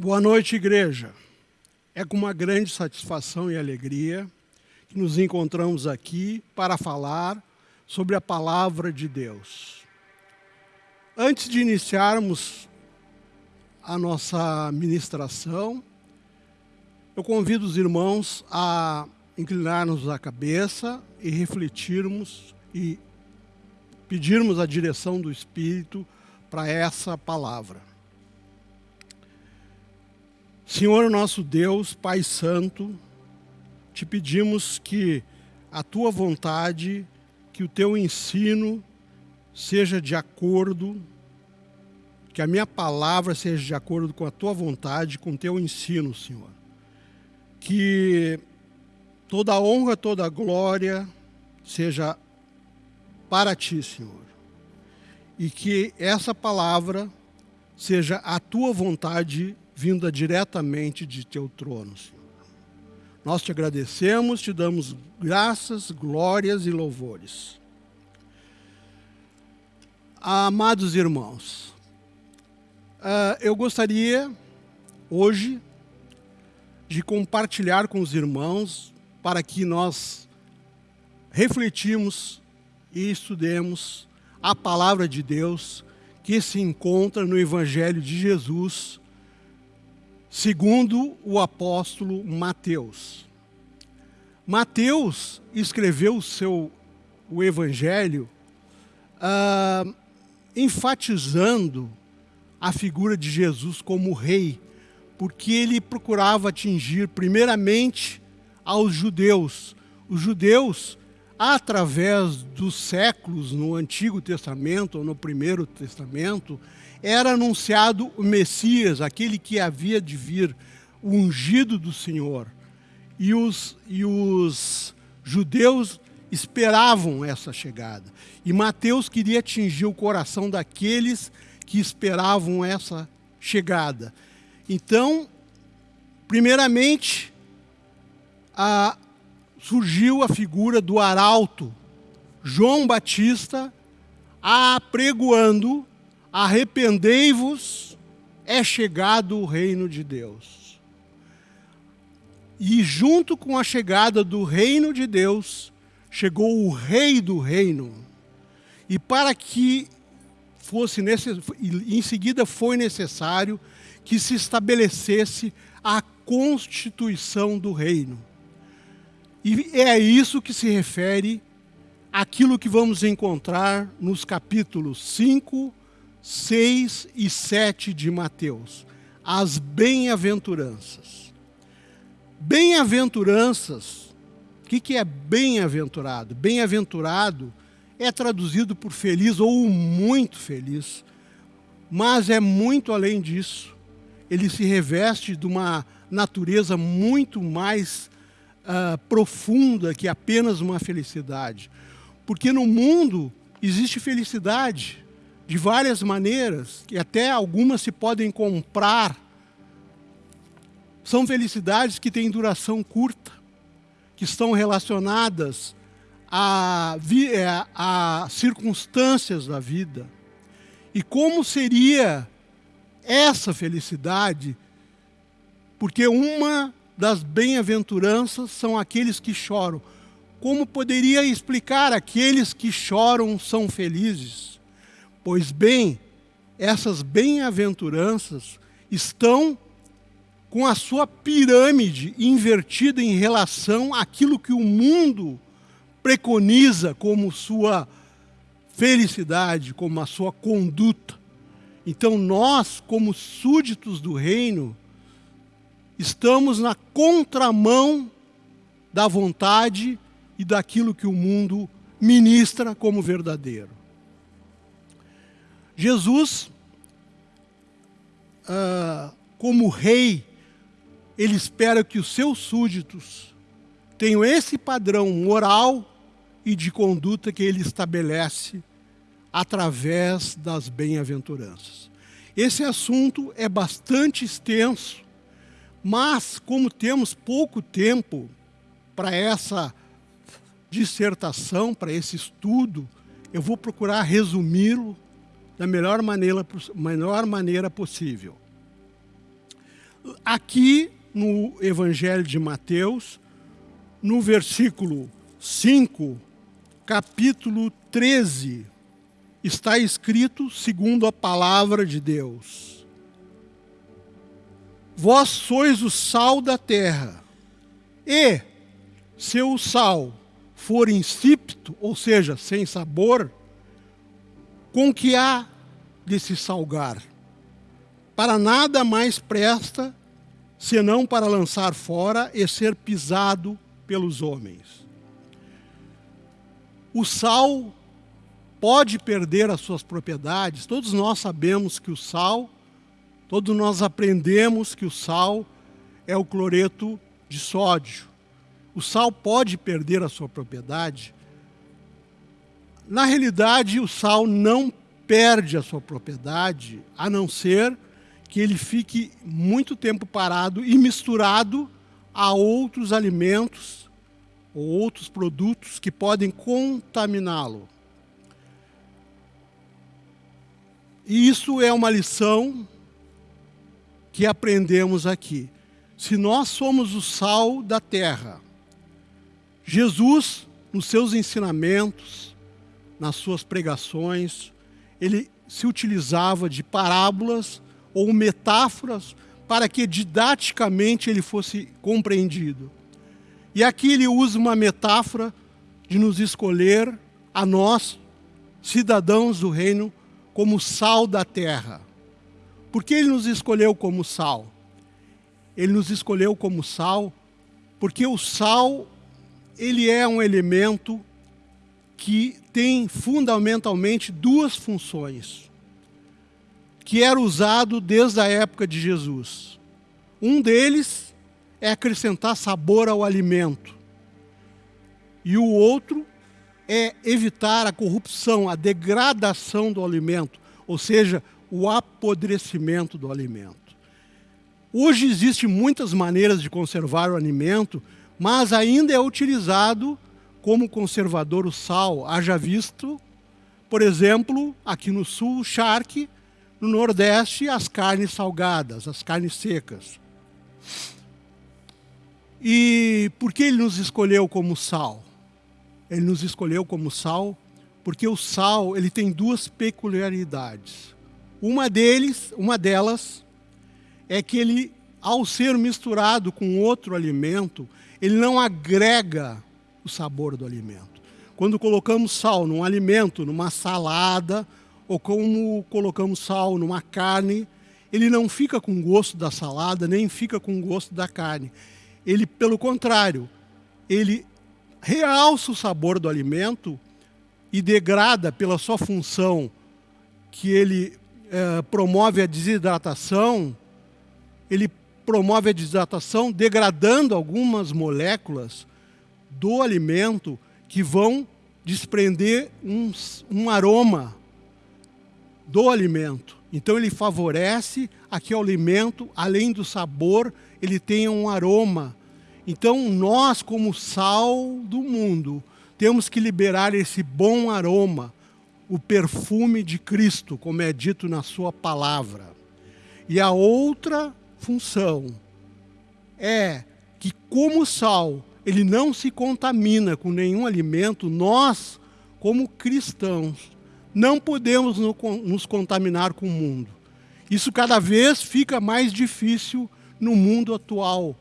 Boa noite, igreja. É com uma grande satisfação e alegria que nos encontramos aqui para falar sobre a palavra de Deus. Antes de iniciarmos a nossa ministração, eu convido os irmãos a inclinarmos a cabeça e refletirmos e pedirmos a direção do Espírito para essa palavra. Senhor nosso Deus, Pai Santo, te pedimos que a tua vontade, que o teu ensino seja de acordo, que a minha palavra seja de acordo com a tua vontade, com o teu ensino, Senhor. Que toda honra, toda glória seja para ti, Senhor. E que essa palavra seja a tua vontade vinda diretamente de teu trono, Senhor. Nós te agradecemos, te damos graças, glórias e louvores. Amados irmãos, ah, eu gostaria hoje de compartilhar com os irmãos para que nós refletimos e estudemos a palavra de Deus que se encontra no Evangelho de Jesus, segundo o apóstolo Mateus. Mateus escreveu o seu o Evangelho ah, enfatizando a figura de Jesus como rei, porque ele procurava atingir primeiramente aos judeus. Os judeus, através dos séculos no Antigo Testamento ou no Primeiro Testamento, era anunciado o Messias, aquele que havia de vir, o ungido do Senhor. E os, e os judeus esperavam essa chegada. E Mateus queria atingir o coração daqueles que esperavam essa chegada. Então, primeiramente, a, surgiu a figura do arauto, João Batista, apregoando arrependei-vos, é chegado o reino de Deus. E junto com a chegada do reino de Deus, chegou o rei do reino. E para que fosse necess... em seguida foi necessário que se estabelecesse a constituição do reino. E é isso que se refere aquilo que vamos encontrar nos capítulos 5, 6 e 7 de Mateus, as bem-aventuranças. Bem-aventuranças, o que, que é bem-aventurado? Bem-aventurado é traduzido por feliz ou muito feliz, mas é muito além disso. Ele se reveste de uma natureza muito mais uh, profunda que apenas uma felicidade. Porque no mundo existe felicidade, de várias maneiras, e até algumas se podem comprar. São felicidades que têm duração curta, que estão relacionadas a, é, a circunstâncias da vida. E como seria essa felicidade? Porque uma das bem-aventuranças são aqueles que choram. Como poderia explicar aqueles que choram são felizes? Pois bem, essas bem-aventuranças estão com a sua pirâmide invertida em relação àquilo que o mundo preconiza como sua felicidade, como a sua conduta. Então nós, como súditos do reino, estamos na contramão da vontade e daquilo que o mundo ministra como verdadeiro. Jesus, ah, como rei, ele espera que os seus súditos tenham esse padrão moral e de conduta que ele estabelece através das bem-aventuranças. Esse assunto é bastante extenso, mas como temos pouco tempo para essa dissertação, para esse estudo, eu vou procurar resumi-lo da melhor maneira, melhor maneira possível. aqui no Evangelho de Mateus, no versículo 5, capítulo 13, está escrito segundo a palavra de Deus: Vós sois o sal da terra, e se o sal for insípido, ou seja, sem sabor, com que há de se salgar? Para nada mais presta senão para lançar fora e ser pisado pelos homens. O sal pode perder as suas propriedades. Todos nós sabemos que o sal, todos nós aprendemos que o sal é o cloreto de sódio. O sal pode perder a sua propriedade. Na realidade, o sal não perde a sua propriedade, a não ser que ele fique muito tempo parado e misturado a outros alimentos ou outros produtos que podem contaminá-lo. E isso é uma lição que aprendemos aqui. Se nós somos o sal da terra, Jesus, nos seus ensinamentos, nas suas pregações, ele se utilizava de parábolas ou metáforas para que didaticamente ele fosse compreendido. E aqui ele usa uma metáfora de nos escolher a nós, cidadãos do reino, como sal da terra. Por que ele nos escolheu como sal? Ele nos escolheu como sal porque o sal ele é um elemento que tem fundamentalmente duas funções que era usado desde a época de Jesus. Um deles é acrescentar sabor ao alimento. E o outro é evitar a corrupção, a degradação do alimento, ou seja, o apodrecimento do alimento. Hoje existem muitas maneiras de conservar o alimento, mas ainda é utilizado como conservador o sal. Haja visto, por exemplo, aqui no sul, o charque, no Nordeste, as carnes salgadas, as carnes secas. E por que ele nos escolheu como sal? Ele nos escolheu como sal porque o sal ele tem duas peculiaridades. Uma deles, uma delas é que ele, ao ser misturado com outro alimento, ele não agrega o sabor do alimento. Quando colocamos sal num alimento, numa salada, ou como colocamos sal numa carne, ele não fica com gosto da salada, nem fica com gosto da carne. Ele, pelo contrário, ele realça o sabor do alimento e degrada pela sua função que ele é, promove a desidratação, ele promove a desidratação degradando algumas moléculas do alimento que vão desprender um, um aroma do alimento. Então ele favorece a que o alimento, além do sabor, ele tenha um aroma. Então nós, como sal do mundo, temos que liberar esse bom aroma, o perfume de Cristo, como é dito na sua palavra. E a outra função é que como sal, ele não se contamina com nenhum alimento, nós, como cristãos, não podemos nos contaminar com o mundo. Isso cada vez fica mais difícil no mundo atual,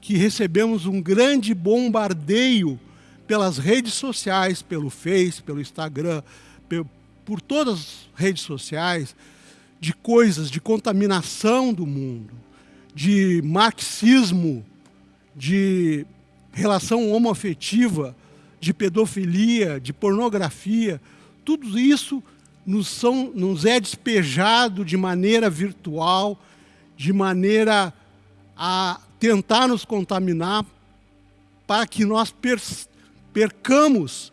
que recebemos um grande bombardeio pelas redes sociais, pelo Face, pelo Instagram, por todas as redes sociais, de coisas, de contaminação do mundo, de marxismo, de relação homoafetiva, de pedofilia, de pornografia, tudo isso nos, são, nos é despejado de maneira virtual, de maneira a tentar nos contaminar, para que nós percamos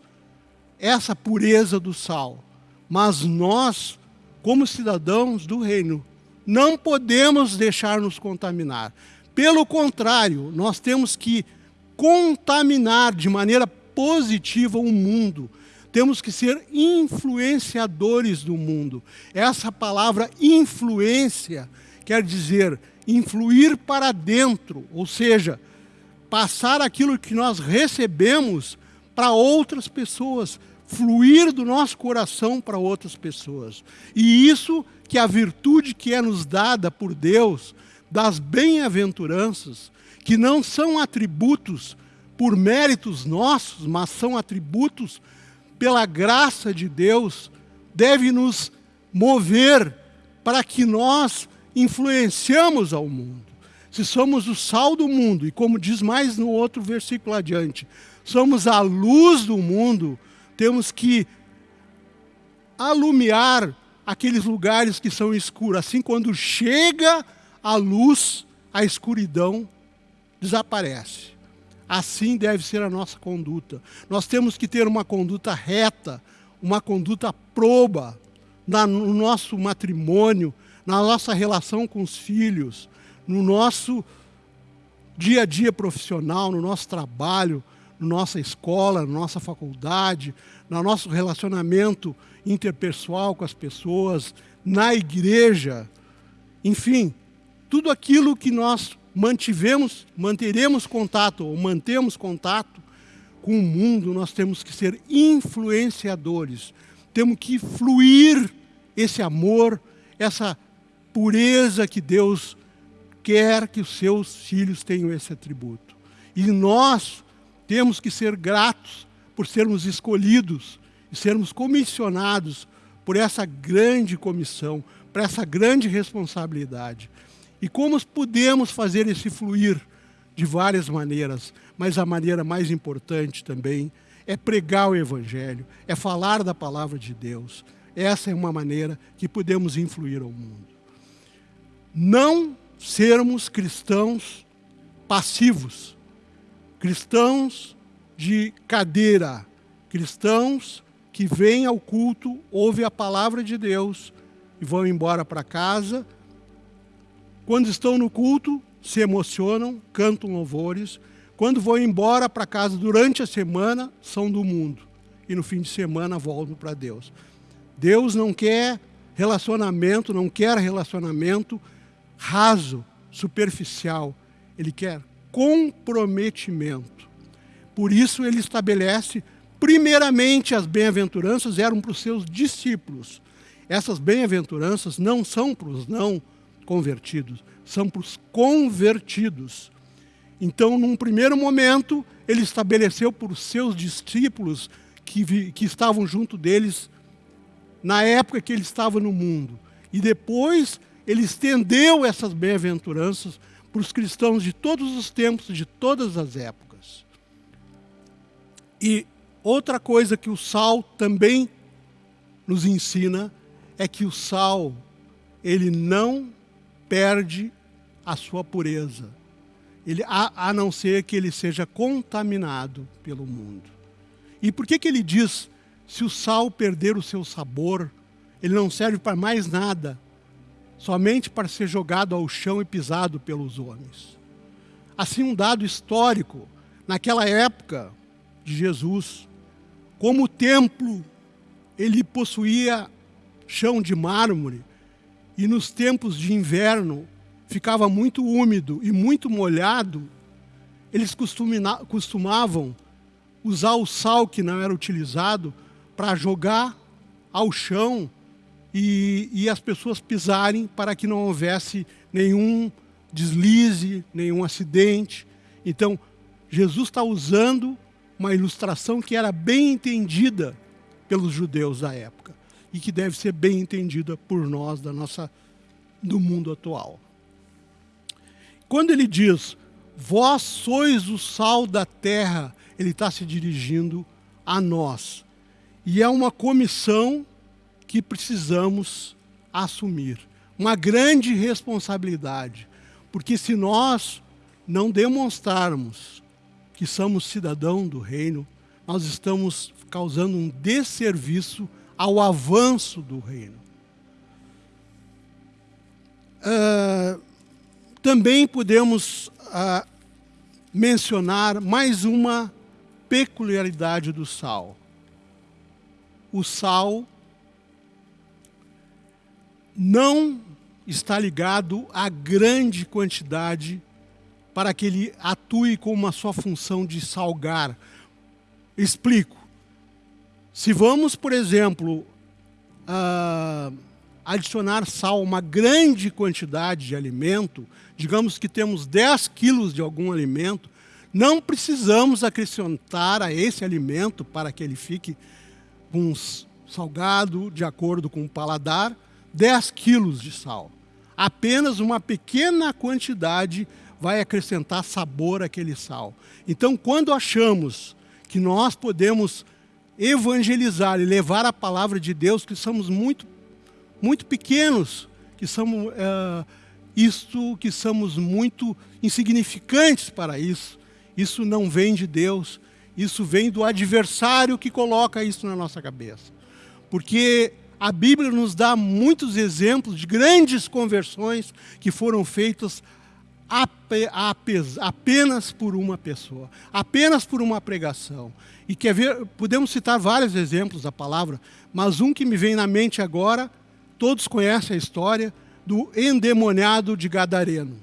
essa pureza do sal. Mas nós, como cidadãos do reino, não podemos deixar nos contaminar. Pelo contrário, nós temos que contaminar de maneira positiva o mundo, temos que ser influenciadores do mundo. Essa palavra influência quer dizer influir para dentro, ou seja, passar aquilo que nós recebemos para outras pessoas, fluir do nosso coração para outras pessoas. E isso que a virtude que é nos dada por Deus, das bem-aventuranças, que não são atributos por méritos nossos, mas são atributos pela graça de Deus, deve nos mover para que nós influenciamos ao mundo. Se somos o sal do mundo, e como diz mais no outro versículo adiante, somos a luz do mundo, temos que alumiar aqueles lugares que são escuros. Assim, quando chega a luz, a escuridão desaparece. Assim deve ser a nossa conduta. Nós temos que ter uma conduta reta, uma conduta proba no nosso matrimônio, na nossa relação com os filhos, no nosso dia a dia profissional, no nosso trabalho, na nossa escola, na nossa faculdade, no nosso relacionamento interpessoal com as pessoas, na igreja, enfim, tudo aquilo que nós mantivemos, manteremos contato ou mantemos contato com o mundo, nós temos que ser influenciadores. Temos que fluir esse amor, essa pureza que Deus quer que os seus filhos tenham esse atributo. E nós temos que ser gratos por sermos escolhidos e sermos comissionados por essa grande comissão, por essa grande responsabilidade. E como podemos fazer esse fluir? De várias maneiras, mas a maneira mais importante também é pregar o Evangelho, é falar da palavra de Deus. Essa é uma maneira que podemos influir ao mundo. Não sermos cristãos passivos, cristãos de cadeira, cristãos que vêm ao culto, ouvem a palavra de Deus e vão embora para casa quando estão no culto, se emocionam, cantam louvores. Quando vão embora para casa durante a semana, são do mundo. E no fim de semana voltam para Deus. Deus não quer relacionamento, não quer relacionamento raso, superficial. Ele quer comprometimento. Por isso ele estabelece, primeiramente, as bem-aventuranças eram para os seus discípulos. Essas bem-aventuranças não são para os não convertidos, são para os convertidos. Então, num primeiro momento, ele estabeleceu por seus discípulos que, vi, que estavam junto deles na época que ele estava no mundo. E depois ele estendeu essas bem-aventuranças para os cristãos de todos os tempos, de todas as épocas. E outra coisa que o sal também nos ensina é que o sal ele não perde a sua pureza, ele, a, a não ser que ele seja contaminado pelo mundo. E por que, que ele diz, se o sal perder o seu sabor, ele não serve para mais nada, somente para ser jogado ao chão e pisado pelos homens? Assim, um dado histórico, naquela época de Jesus, como o templo ele possuía chão de mármore, e nos tempos de inverno ficava muito úmido e muito molhado, eles costumavam usar o sal que não era utilizado para jogar ao chão e, e, as pessoas pisarem para que não houvesse nenhum deslize, nenhum acidente. Então, Jesus está usando uma ilustração que era bem entendida pelos judeus da época e que deve ser bem entendida por nós da nossa, do mundo atual. Quando ele diz, vós sois o sal da terra, ele está se dirigindo a nós. E é uma comissão que precisamos assumir. Uma grande responsabilidade. Porque se nós não demonstrarmos que somos cidadão do reino, nós estamos causando um desserviço ao avanço do reino. Uh, também podemos uh, mencionar mais uma peculiaridade do sal. O sal não está ligado à grande quantidade para que ele atue com uma sua função de salgar. Explico. Se vamos, por exemplo, uh, adicionar sal, uma grande quantidade de alimento, digamos que temos 10 quilos de algum alimento, não precisamos acrescentar a esse alimento para que ele fique um salgado de acordo com o paladar, 10 quilos de sal. Apenas uma pequena quantidade vai acrescentar sabor àquele sal. Então, quando achamos que nós podemos evangelizar e levar a palavra de Deus, que somos muito, muito pequenos, que somos é, isto, que somos muito insignificantes para isso. Isso não vem de Deus, isso vem do adversário que coloca isso na nossa cabeça. Porque a Bíblia nos dá muitos exemplos de grandes conversões que foram feitas apenas por uma pessoa, apenas por uma pregação. E quer ver, podemos citar vários exemplos da palavra, mas um que me vem na mente agora, todos conhecem a história do endemoniado de Gadareno.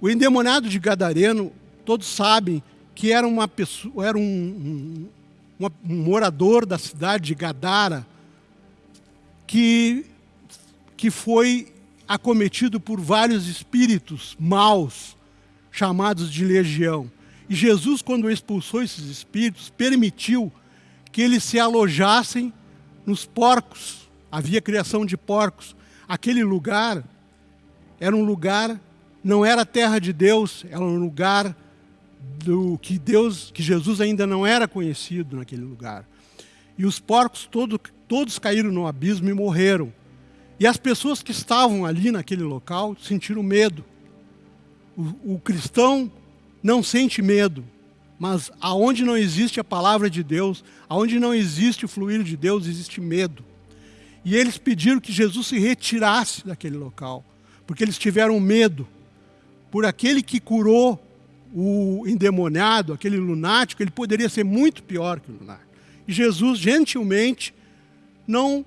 O endemoniado de Gadareno, todos sabem que era uma pessoa, era um, um, um morador da cidade de Gadara que que foi acometido por vários espíritos maus, chamados de legião. E Jesus, quando expulsou esses espíritos, permitiu que eles se alojassem nos porcos. Havia criação de porcos. Aquele lugar era um lugar, não era terra de Deus, era um lugar do que Deus, que Jesus ainda não era conhecido naquele lugar. E os porcos todo, todos caíram no abismo e morreram. E as pessoas que estavam ali naquele local sentiram medo. O, o cristão não sente medo, mas aonde não existe a palavra de Deus, aonde não existe o fluir de Deus, existe medo. E eles pediram que Jesus se retirasse daquele local, porque eles tiveram medo. Por aquele que curou o endemoniado, aquele lunático, ele poderia ser muito pior que o lunático. E Jesus, gentilmente, não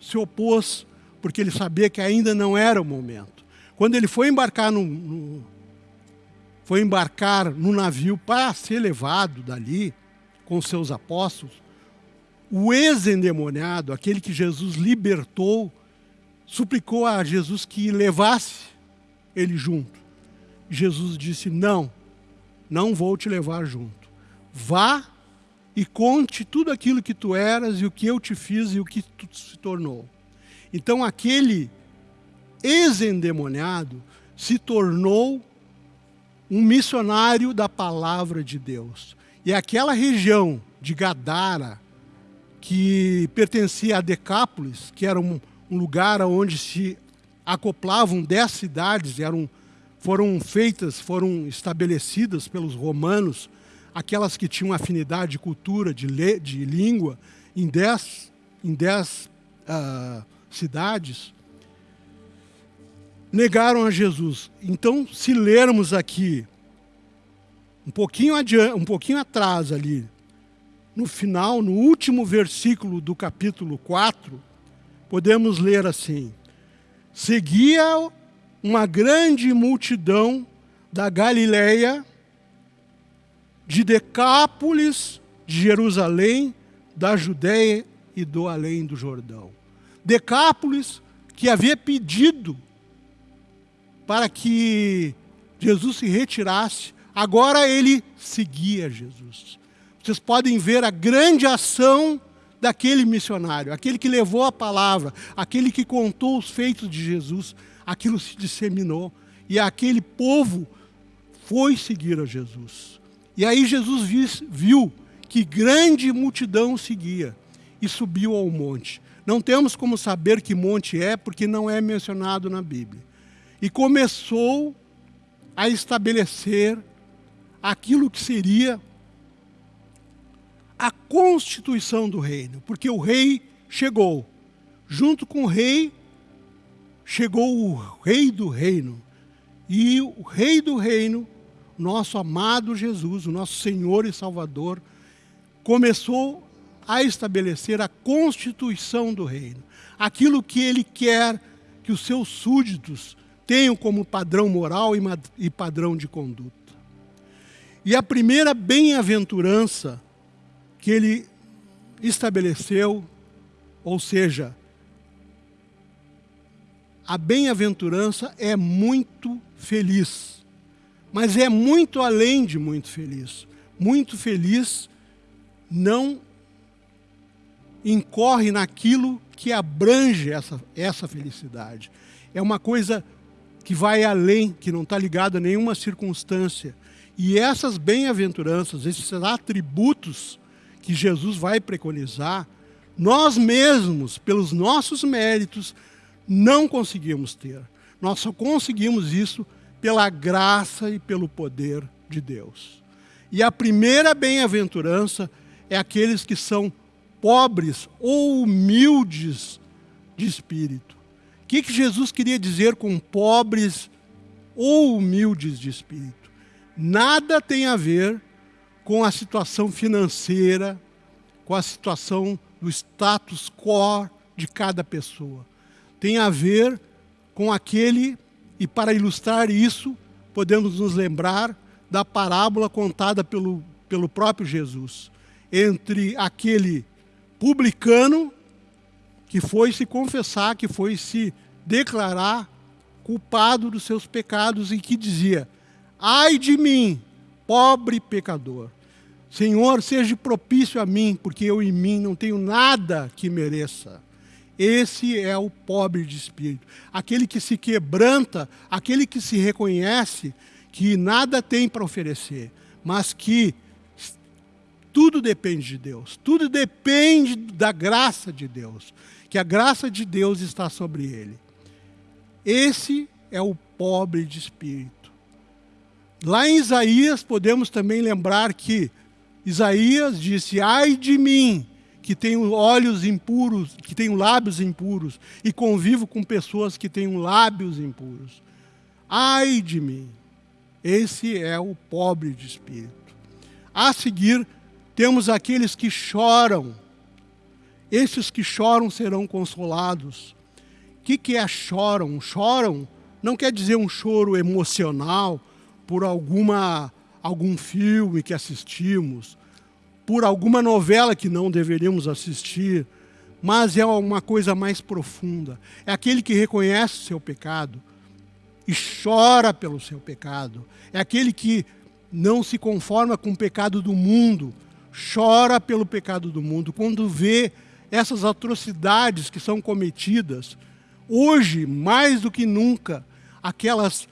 se opôs porque ele sabia que ainda não era o momento. Quando ele foi embarcar no, no foi embarcar no navio para ser levado dali com seus apóstolos, o ex-endemoniado, aquele que Jesus libertou, suplicou a Jesus que levasse ele junto. Jesus disse: Não, não vou te levar junto. Vá e conte tudo aquilo que tu eras e o que eu te fiz e o que tu se tornou. Então aquele ex-endemoniado se tornou um missionário da palavra de Deus. E aquela região de Gadara, que pertencia a Decápolis, que era um, um lugar onde se acoplavam dez cidades, eram, foram feitas, foram estabelecidas pelos romanos, aquelas que tinham afinidade de cultura, de, le, de língua, em dez, em dez uh, cidades, negaram a Jesus. Então, se lermos aqui, um pouquinho, adiante, um pouquinho atrás ali, no final, no último versículo do capítulo 4, podemos ler assim: Seguia uma grande multidão da Galileia, de Decápolis, de Jerusalém, da Judéia e do além do Jordão. Decápolis, que havia pedido para que Jesus se retirasse, agora ele seguia Jesus. Vocês podem ver a grande ação daquele missionário, aquele que levou a palavra, aquele que contou os feitos de Jesus, aquilo se disseminou e aquele povo foi seguir a Jesus. E aí Jesus viu que grande multidão seguia e subiu ao monte. Não temos como saber que monte é, porque não é mencionado na Bíblia. E começou a estabelecer aquilo que seria a constituição do reino, porque o rei chegou. Junto com o rei, chegou o rei do reino. E o rei do reino, nosso amado Jesus, o nosso Senhor e Salvador, começou a estabelecer a constituição do reino. Aquilo que ele quer que os seus súditos tenham como padrão moral e padrão de conduta. E a primeira bem-aventurança que ele estabeleceu, ou seja, a bem-aventurança é muito feliz, mas é muito além de muito feliz. Muito feliz não incorre naquilo que abrange essa, essa felicidade. É uma coisa que vai além, que não está ligado a nenhuma circunstância. E essas bem-aventuranças, esses atributos que Jesus vai preconizar, nós mesmos, pelos nossos méritos, não conseguimos ter. Nós só conseguimos isso pela graça e pelo poder de Deus. E a primeira bem-aventurança é aqueles que são pobres ou humildes de espírito. O que, que Jesus queria dizer com pobres ou humildes de espírito? Nada tem a ver com a situação financeira, com a situação do status quo de cada pessoa. Tem a ver com aquele, e para ilustrar isso, podemos nos lembrar da parábola contada pelo, pelo próprio Jesus, entre aquele publicano que foi se confessar, que foi se declarar culpado dos seus pecados e que dizia: Ai de mim, pobre pecador. Senhor, seja propício a mim, porque eu em mim não tenho nada que mereça. Esse é o pobre de espírito, aquele que se quebranta, aquele que se reconhece que nada tem para oferecer, mas que tudo depende de Deus, tudo depende da graça de Deus, que a graça de Deus está sobre ele. Esse é o pobre de espírito. Lá em Isaías, podemos também lembrar que Isaías disse: Ai de mim, que tenho olhos impuros, que tenho lábios impuros, e convivo com pessoas que têm lábios impuros. Ai de mim. Esse é o pobre de espírito. A seguir, temos aqueles que choram. Esses que choram serão consolados. O que, que é choram? Choram não quer dizer um choro emocional por alguma, algum filme que assistimos, por alguma novela que não deveríamos assistir, mas é uma coisa mais profunda. É aquele que reconhece o seu pecado e chora pelo seu pecado. É aquele que não se conforma com o pecado do mundo, chora pelo pecado do mundo, quando vê essas atrocidades que são cometidas, hoje, mais do que nunca, aquelas,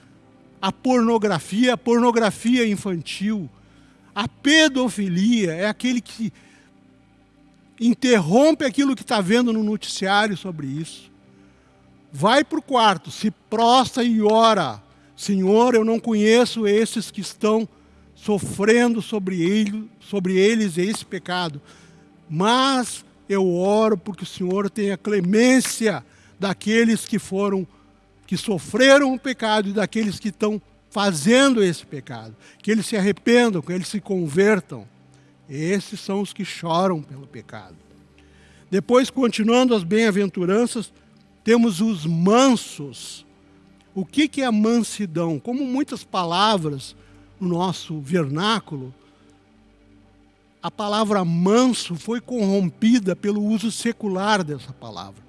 a pornografia, a pornografia infantil, a pedofilia, é aquele que interrompe aquilo que está vendo no noticiário sobre isso. Vai para o quarto, se prostra e ora. Senhor, eu não conheço esses que estão sofrendo sobre, ele, sobre eles esse pecado. Mas eu oro porque o Senhor tenha clemência daqueles que foram, que sofreram o pecado e daqueles que estão fazendo esse pecado. Que eles se arrependam, que eles se convertam. Esses são os que choram pelo pecado. Depois, continuando as bem-aventuranças, temos os mansos. O que, é a mansidão? Como muitas palavras no nosso vernáculo, a palavra manso foi corrompida pelo uso secular dessa palavra.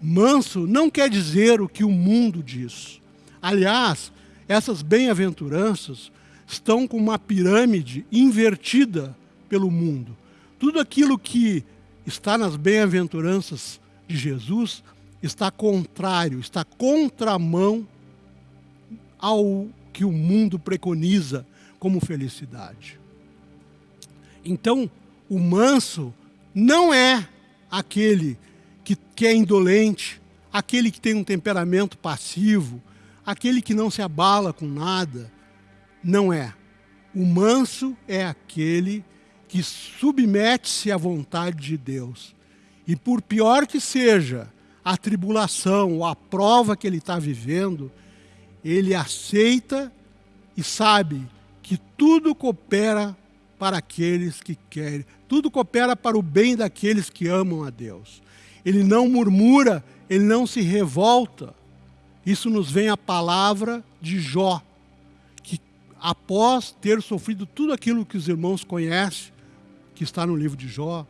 Manso não quer dizer o que o mundo diz. Aliás, essas bem-aventuranças estão com uma pirâmide invertida pelo mundo. Tudo aquilo que está nas bem-aventuranças de Jesus está contrário, está contramão ao que o mundo preconiza como felicidade. Então, o manso não é aquele que, que é indolente, aquele que tem um temperamento passivo, aquele que não se abala com nada. Não é. O manso é aquele que submete-se à vontade de Deus. E por pior que seja a tribulação ou a prova que ele está vivendo, ele aceita e sabe que tudo coopera para aqueles que querem, tudo coopera para o bem daqueles que amam a Deus. Ele não murmura, ele não se revolta, Isso nos vem a palavra de Jó, que após ter sofrido tudo aquilo que os irmãos conhecem, que está no livro de Jó,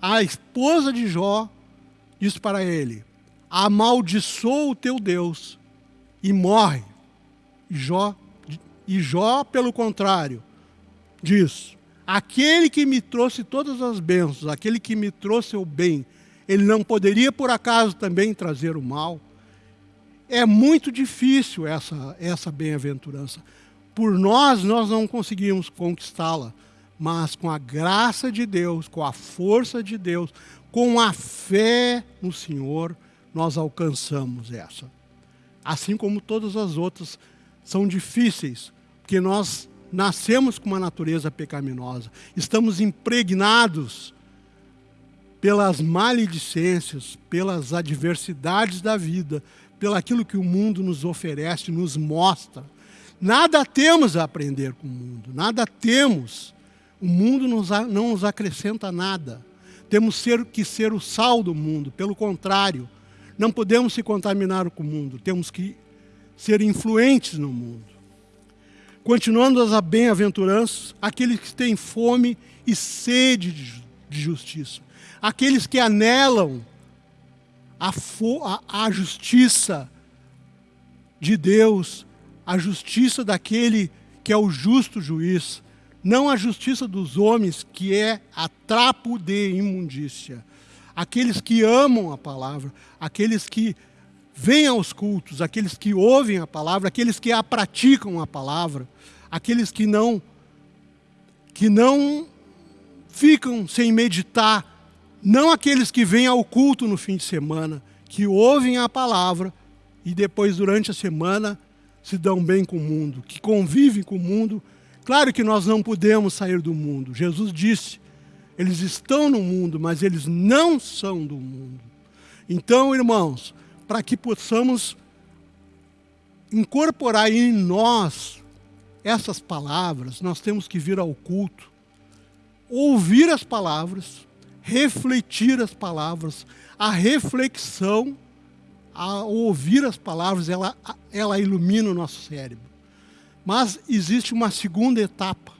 a esposa de Jó diz para ele: amaldiçoa o teu Deus e morre. Jó, e Jó, pelo contrário, diz: aquele que me trouxe todas as bênçãos, aquele que me trouxe o bem, ele não poderia por acaso também trazer o mal? É muito difícil essa, essa bem-aventurança. Por nós, nós não conseguimos conquistá-la mas com a graça de Deus, com a força de Deus, com a fé no Senhor, nós alcançamos essa. Assim como todas as outras são difíceis, porque nós nascemos com uma natureza pecaminosa, estamos impregnados pelas maledicências, pelas adversidades da vida, pelo aquilo que o mundo nos oferece, nos mostra. Nada temos a aprender com o mundo, nada temos o mundo não nos acrescenta nada. Temos que ser o sal do mundo. Pelo contrário, não podemos se contaminar com o mundo. Temos que ser influentes no mundo. Continuando as bem-aventuranças, aqueles que têm fome e sede de justiça. Aqueles que anelam a, a, a justiça de Deus, a justiça daquele que é o justo juiz, não a justiça dos homens, que é a trapo de imundícia. Aqueles que amam a palavra, aqueles que vêm aos cultos, aqueles que ouvem a palavra, aqueles que a praticam a palavra, aqueles que não que não ficam sem meditar, não aqueles que vêm ao culto no fim de semana, que ouvem a palavra e depois durante a semana se dão bem com o mundo, que convivem com o mundo Claro que nós não podemos sair do mundo. Jesus disse, eles estão no mundo, mas eles não são do mundo. Então, irmãos, para que possamos incorporar em nós essas palavras, nós temos que vir ao culto, ouvir as palavras, refletir as palavras. A reflexão, ao ouvir as palavras, ela, ela ilumina o nosso cérebro. Mas existe uma segunda etapa,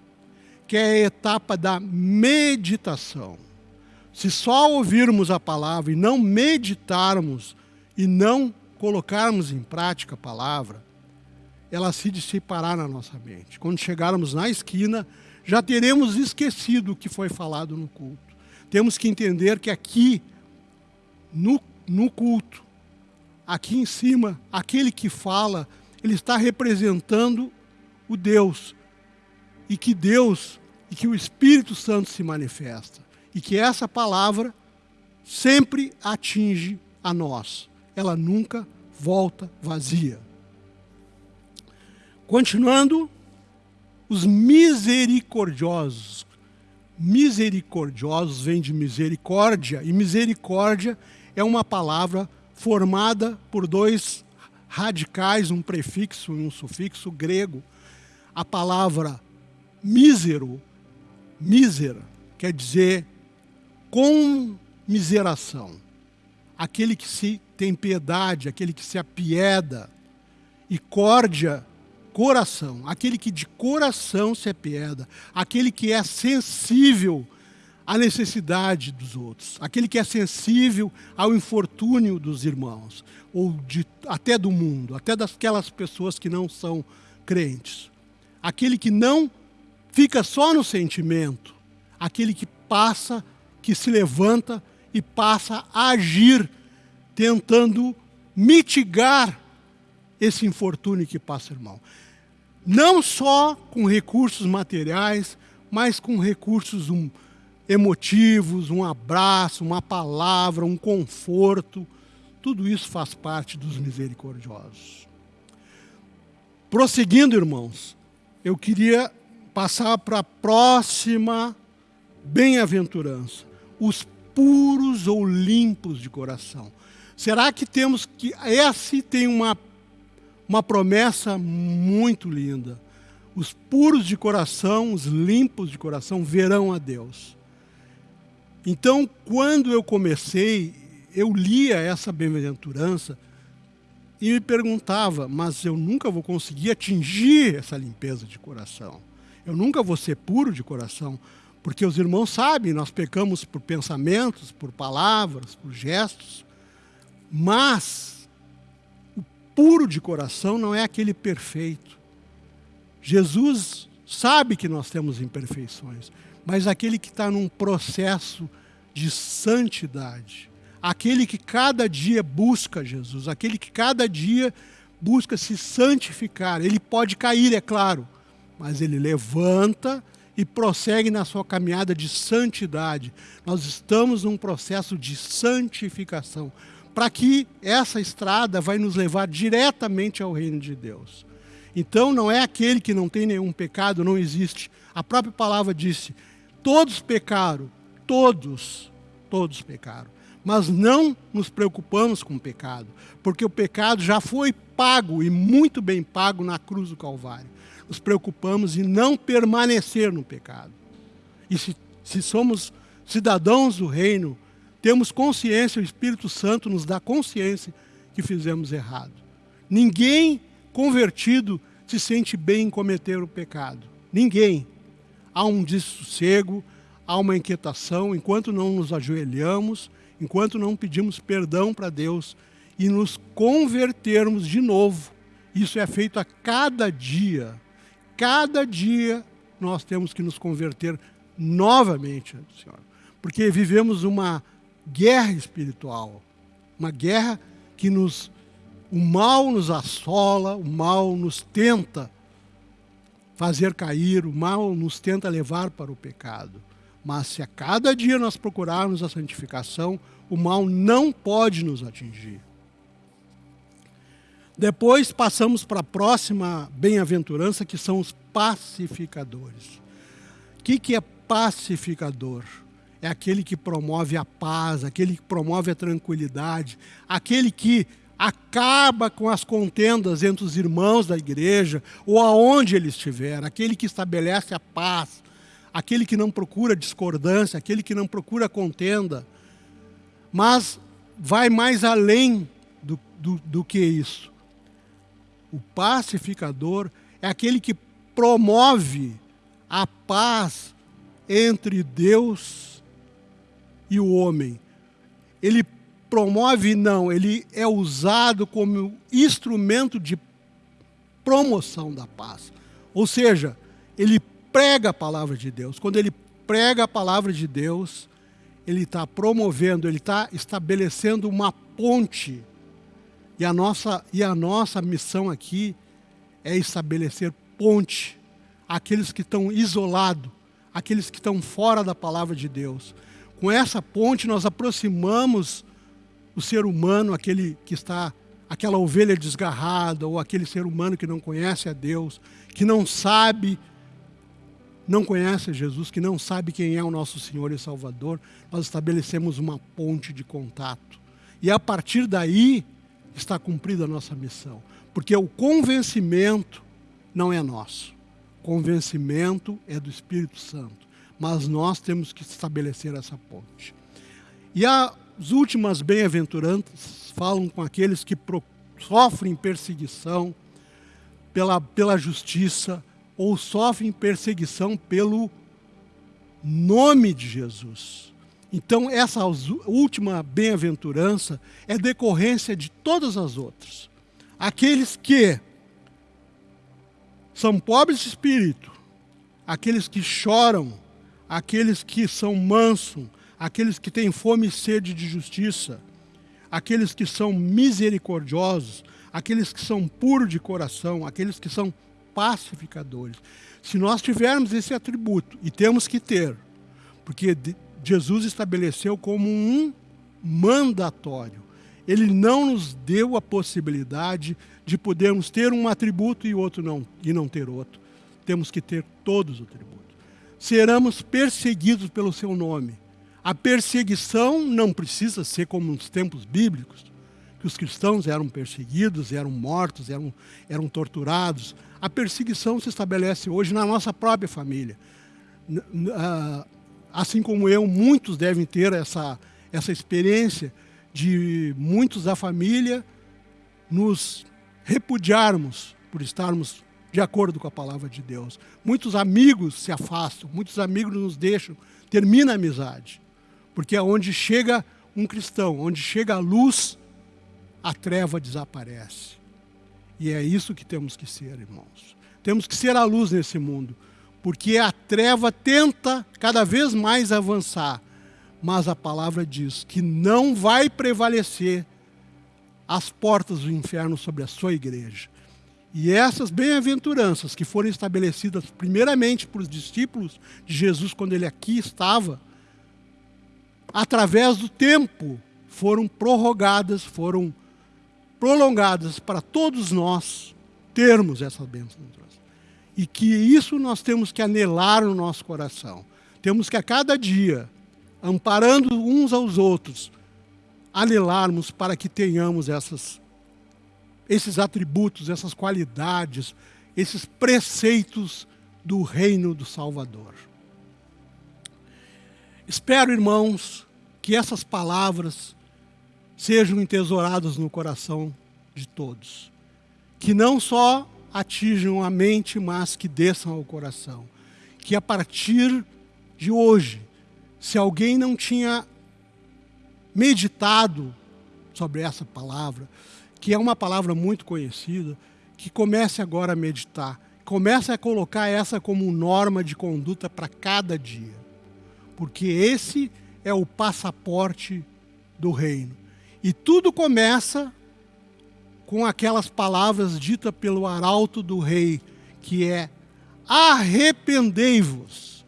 que é a etapa da meditação. Se só ouvirmos a palavra e não meditarmos e não colocarmos em prática a palavra, ela se dissipará na nossa mente. Quando chegarmos na esquina, já teremos esquecido o que foi falado no culto. Temos que entender que aqui, no, no culto, aqui em cima, aquele que fala, ele está representando o Deus. E que Deus e que o Espírito Santo se manifesta. E que essa palavra sempre atinge a nós. Ela nunca volta vazia. Continuando, os misericordiosos. Misericordiosos vem de misericórdia, e misericórdia é uma palavra formada por dois radicais, um prefixo e um sufixo grego, a palavra mísero, mísera, quer dizer com miseração. Aquele que se tem piedade, aquele que se apieda. E córdia, coração. Aquele que de coração se apieda. Aquele que é sensível à necessidade dos outros. Aquele que é sensível ao infortúnio dos irmãos. Ou de, até do mundo, até daquelas pessoas que não são crentes aquele que não fica só no sentimento, aquele que passa, que se levanta e passa a agir, tentando mitigar esse infortúnio que passa, irmão. Não só com recursos materiais, mas com recursos um, emotivos, um abraço, uma palavra, um conforto. Tudo isso faz parte dos misericordiosos. Prosseguindo, irmãos, eu queria passar para a próxima bem-aventurança. Os puros ou limpos de coração. Será que temos que... Esse tem uma, uma promessa muito linda. Os puros de coração, os limpos de coração, verão a Deus. Então, quando eu comecei, eu lia essa bem-aventurança e me perguntava, mas eu nunca vou conseguir atingir essa limpeza de coração. Eu nunca vou ser puro de coração, porque os irmãos sabem, nós pecamos por pensamentos, por palavras, por gestos, mas o puro de coração não é aquele perfeito. Jesus sabe que nós temos imperfeições, mas aquele que está num processo de santidade, aquele que cada dia busca Jesus, aquele que cada dia busca se santificar. Ele pode cair, é claro, mas ele levanta e prossegue na sua caminhada de santidade. Nós estamos num processo de santificação, para que essa estrada vai nos levar diretamente ao reino de Deus. Então não é aquele que não tem nenhum pecado, não existe. A própria palavra disse: todos pecaram, todos, todos pecaram. Mas não nos preocupamos com o pecado, porque o pecado já foi pago e muito bem pago na cruz do Calvário. Nos preocupamos em não permanecer no pecado. E se, se somos cidadãos do reino, temos consciência, o Espírito Santo nos dá consciência que fizemos errado. Ninguém convertido se sente bem em cometer o pecado. Ninguém. Há um dessossego, há uma inquietação, enquanto não nos ajoelhamos, enquanto não pedimos perdão para Deus e nos convertermos de novo. Isso é feito a cada dia. Cada dia nós temos que nos converter novamente, Senhor. Porque vivemos uma guerra espiritual, uma guerra que nos o mal nos assola, o mal nos tenta fazer cair, o mal nos tenta levar para o pecado. Mas se a cada dia nós procurarmos a santificação, o mal não pode nos atingir. Depois passamos para a próxima bem-aventurança, que são os pacificadores. O que, que é pacificador? É aquele que promove a paz, aquele que promove a tranquilidade, aquele que acaba com as contendas entre os irmãos da igreja ou aonde ele estiver, aquele que estabelece a paz, aquele que não procura discordância, aquele que não procura contenda, mas vai mais além do, do, do que isso. O pacificador é aquele que promove a paz entre Deus e o homem. Ele promove, não, ele é usado como instrumento de promoção da paz. Ou seja, ele prega a palavra de Deus. Quando ele prega a palavra de Deus, ele está promovendo, ele está estabelecendo uma ponte. E a, nossa, e a nossa missão aqui é estabelecer ponte àqueles que estão isolados, aqueles que estão fora da palavra de Deus. Com essa ponte, nós aproximamos o ser humano, aquele que está, aquela ovelha desgarrada, ou aquele ser humano que não conhece a Deus, que não sabe, não conhece Jesus, que não sabe quem é o nosso Senhor e Salvador, nós estabelecemos uma ponte de contato. E a partir daí está cumprida a nossa missão. Porque o convencimento não é nosso. Convencimento é do Espírito Santo. Mas nós temos que estabelecer essa ponte. E as últimas bem-aventuranças falam com aqueles que sofrem perseguição pela, pela justiça ou sofrem perseguição pelo nome de Jesus. Então, essa última bem-aventurança é decorrência de todas as outras. Aqueles que são pobres de espírito, aqueles que choram, aqueles que são mansos, aqueles que têm fome e sede de justiça, aqueles que são misericordiosos, aqueles que são puros de coração, aqueles que são pacificadores. Se nós tivermos esse atributo, e temos que ter, porque Jesus estabeleceu como um mandatório, ele não nos deu a possibilidade de podermos ter um atributo e outro não, e não ter outro. Temos que ter todos os atributos. Seremos perseguidos pelo seu nome. A perseguição não precisa ser como nos tempos bíblicos, que os cristãos eram perseguidos, eram mortos, eram, eram torturados. A perseguição se estabelece hoje na nossa própria família. Ah, assim como eu, muitos devem ter essa, essa experiência de muitos da família nos repudiarmos por estarmos de acordo com a palavra de Deus. Muitos amigos se afastam, muitos amigos nos deixam, termina a amizade. Porque é onde chega um cristão, onde chega a luz, a treva desaparece. E é isso que temos que ser, irmãos. Temos que ser a luz nesse mundo, porque a treva tenta cada vez mais avançar, mas a palavra diz que não vai prevalecer as portas do inferno sobre a sua igreja. E essas bem-aventuranças que foram estabelecidas primeiramente para os discípulos de Jesus quando ele aqui estava, através do tempo, foram prorrogadas, foram prolongadas para todos nós termos essas bênçãos. E que isso nós temos que anelar no nosso coração. Temos que a cada dia, amparando uns aos outros, anelarmos para que tenhamos essas, esses atributos, essas qualidades, esses preceitos do reino do Salvador. Espero, irmãos, que essas palavras sejam entesouradas no coração de todos. Que não só atinjam a mente, mas que desçam ao coração. Que a partir de hoje, se alguém não tinha meditado sobre essa palavra, que é uma palavra muito conhecida, que comece agora a meditar. Comece a colocar essa como norma de conduta para cada dia. Porque esse é o passaporte do reino. E tudo começa com aquelas palavras ditas pelo arauto do rei, que é arrependei-vos.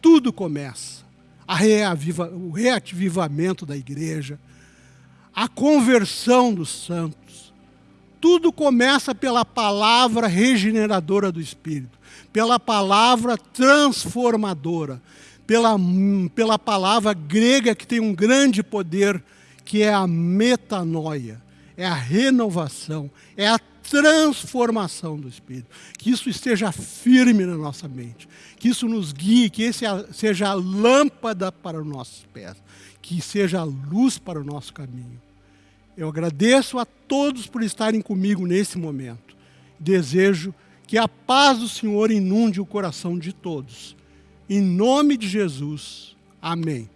Tudo começa. Reaviva, o reativamento da igreja, a conversão dos santos. Tudo começa pela palavra regeneradora do Espírito, pela palavra transformadora, pela, pela palavra grega que tem um grande poder, que é a metanoia é a renovação, é a transformação do Espírito. Que isso esteja firme na nossa mente, que isso nos guie, que esse seja a lâmpada para os nossos pés, que seja a luz para o nosso caminho. Eu agradeço a todos por estarem comigo nesse momento. Desejo que a paz do Senhor inunde o coração de todos. Em nome de Jesus. Amém.